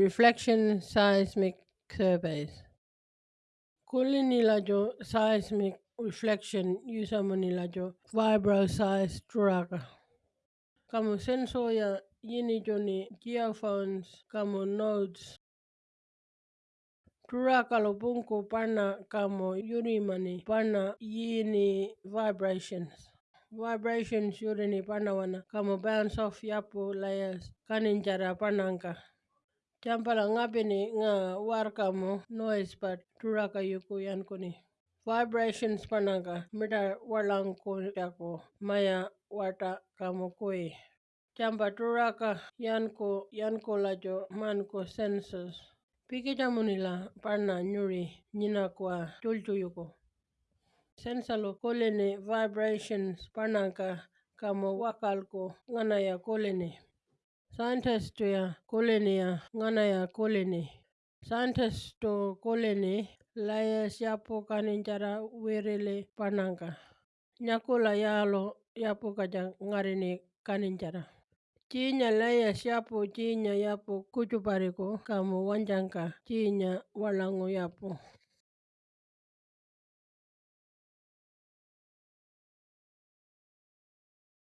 reflection seismic surveys. Kulinilajo seismic reflection yusamanilajo vibroseis turaka. Kamu sensor ya yini joni geophones kamu nodes. Turaka lo punku pana kamu yurimani pana yini vibrations. Vibrations yurini pana wana kamu bounce off yapu layers kaninjara panangka. Champala ngapini nga warkamo noise pat turaka yuku yankuni. Vibrations panaka mita walanku yako maya wata kamukui. Champa turaka yanku yanku lajo manku senses. Pikita nila panna nyuri nyina kwa tultu yuku. Sensalu kolene vibrations pananka kamo wakalku ngana ya kolene. scientist to ya kolene ya ngana ya kolene scientist to kolene la ya siapo kanin jara werele pananga. Nyakola ya lo ya po ka ja ngarene kanin jara chinya la ya siapo chinya ya po kuchu pare ko kamo wanjanga chinya walango ya po